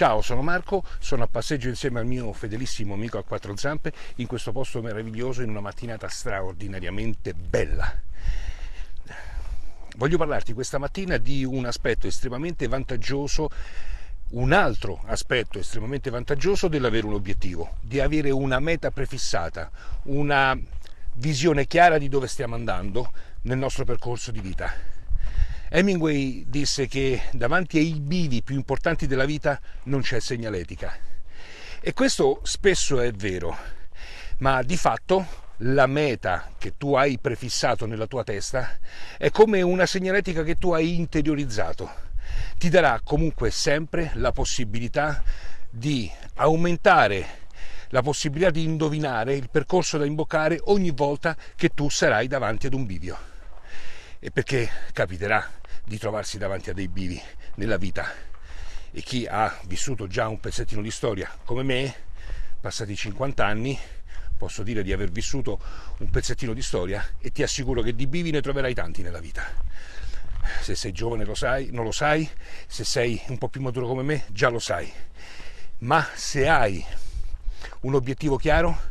Ciao, sono Marco, sono a passeggio insieme al mio fedelissimo amico a quattro zampe in questo posto meraviglioso in una mattinata straordinariamente bella. Voglio parlarti questa mattina di un aspetto estremamente vantaggioso un altro aspetto estremamente vantaggioso dell'avere un obiettivo, di avere una meta prefissata, una visione chiara di dove stiamo andando nel nostro percorso di vita. Hemingway disse che davanti ai bivi più importanti della vita non c'è segnaletica. E questo spesso è vero, ma di fatto la meta che tu hai prefissato nella tua testa è come una segnaletica che tu hai interiorizzato ti darà comunque sempre la possibilità di aumentare la possibilità di indovinare il percorso da imboccare ogni volta che tu sarai davanti ad un bivio. E perché capiterà di trovarsi davanti a dei bivi nella vita. E chi ha vissuto già un pezzettino di storia come me, passati 50 anni, posso dire di aver vissuto un pezzettino di storia e ti assicuro che di bivi ne troverai tanti nella vita se sei giovane lo sai, non lo sai, se sei un po' più maturo come me già lo sai, ma se hai un obiettivo chiaro,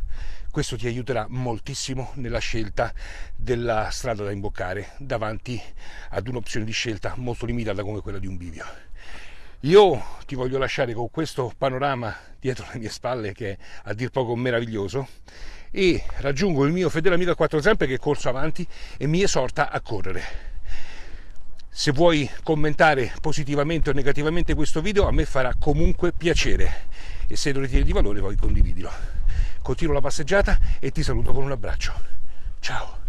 questo ti aiuterà moltissimo nella scelta della strada da imboccare davanti ad un'opzione di scelta molto limitata come quella di un bivio. Io ti voglio lasciare con questo panorama dietro le mie spalle che è a dir poco meraviglioso e raggiungo il mio fedele amico a quattro zampe che è corso avanti e mi esorta a correre. Se vuoi commentare positivamente o negativamente questo video, a me farà comunque piacere e se lo ritieni di valore poi condividilo. Continuo la passeggiata e ti saluto con un abbraccio. Ciao!